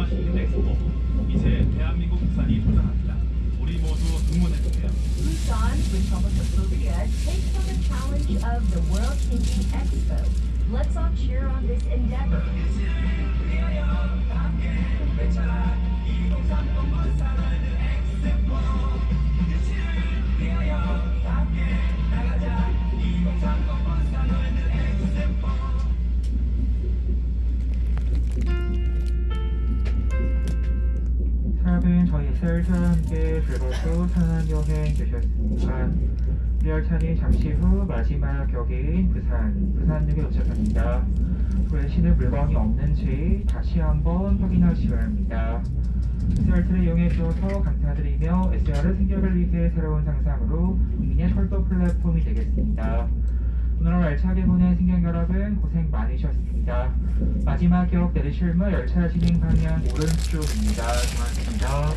부산을 변화시킨 엑스포. 이제 대한민국 부산이 도전합니다. 우리 모두 응원해주세요. Busan, Republic of Korea, takes on the challenge of the World Thinking Expo. Let's all cheer on this endeavor. 여러분 저희 SR과 함께 즐겁고 편한 여행 되셨습니까? 이 열차는 잠시 후 마지막 역인 부산, 부산역에 도착합니다. 후레쉬는 물건이 없는지 다시 한번 확인하시기 바랍니다. SRT를 이용해 주셔서 감사드리며 SR의 승격을 위해 새로운 상상으로 국민의 철도 플랫폼이 되겠습니다. 오늘 열차에 보낸 승객 여러분 고생 많으셨습니다. 마지막 역 내리실 무 열차 진행 방향 오른쪽입니다. 고맙습니다.